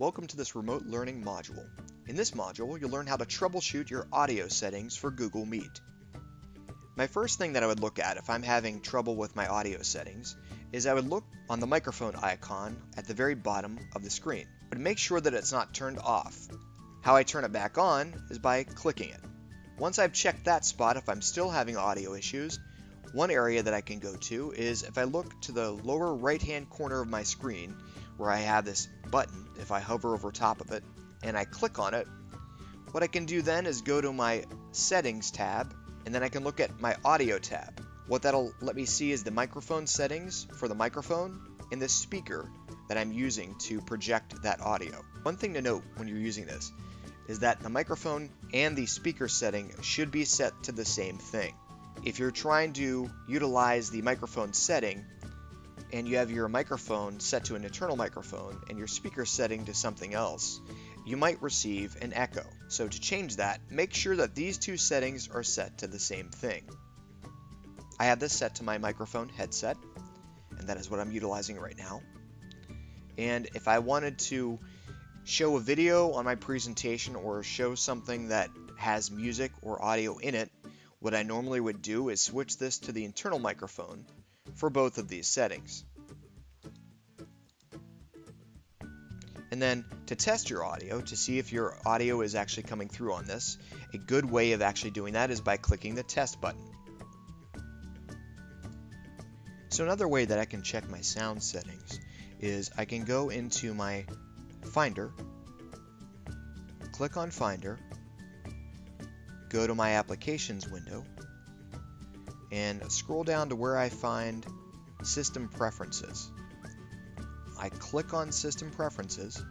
Welcome to this remote learning module. In this module, you'll learn how to troubleshoot your audio settings for Google Meet. My first thing that I would look at if I'm having trouble with my audio settings is I would look on the microphone icon at the very bottom of the screen, but make sure that it's not turned off. How I turn it back on is by clicking it. Once I've checked that spot, if I'm still having audio issues, one area that I can go to is if I look to the lower right hand corner of my screen where I have this button, if I hover over top of it and I click on it, what I can do then is go to my settings tab and then I can look at my audio tab. What that'll let me see is the microphone settings for the microphone and the speaker that I'm using to project that audio. One thing to note when you're using this is that the microphone and the speaker setting should be set to the same thing. If you're trying to utilize the microphone setting and you have your microphone set to an internal microphone and your speaker setting to something else, you might receive an echo. So to change that, make sure that these two settings are set to the same thing. I have this set to my microphone headset, and that is what I'm utilizing right now. And if I wanted to show a video on my presentation or show something that has music or audio in it, what I normally would do is switch this to the internal microphone for both of these settings. And then to test your audio, to see if your audio is actually coming through on this, a good way of actually doing that is by clicking the test button. So another way that I can check my sound settings is I can go into my Finder, click on Finder, go to my Applications window, and scroll down to where I find System Preferences. I click on System Preferences,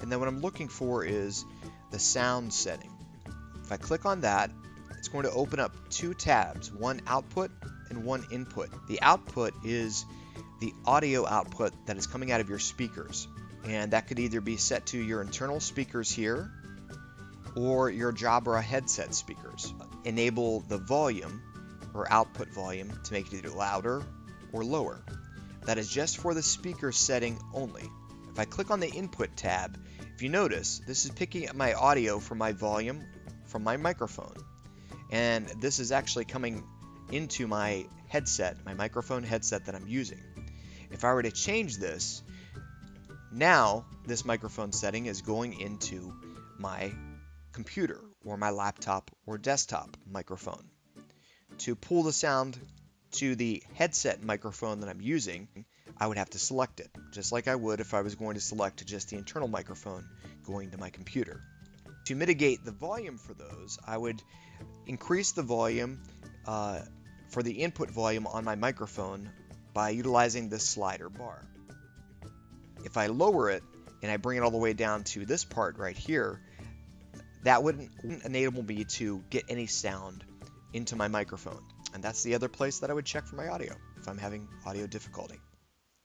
and then what I'm looking for is the sound setting. If I click on that, it's going to open up two tabs, one output and one input. The output is the audio output that is coming out of your speakers, and that could either be set to your internal speakers here or your Jabra headset speakers. Enable the volume or output volume to make it either louder or lower. That is just for the speaker setting only. If I click on the input tab, if you notice, this is picking up my audio from my volume from my microphone. And this is actually coming into my headset, my microphone headset that I'm using. If I were to change this, now this microphone setting is going into my computer or my laptop or desktop microphone. To pull the sound to the headset microphone that I'm using, I would have to select it, just like I would if I was going to select just the internal microphone going to my computer. To mitigate the volume for those, I would increase the volume uh, for the input volume on my microphone by utilizing this slider bar. If I lower it and I bring it all the way down to this part right here, that wouldn't enable me to get any sound into my microphone. And that's the other place that I would check for my audio if I'm having audio difficulty.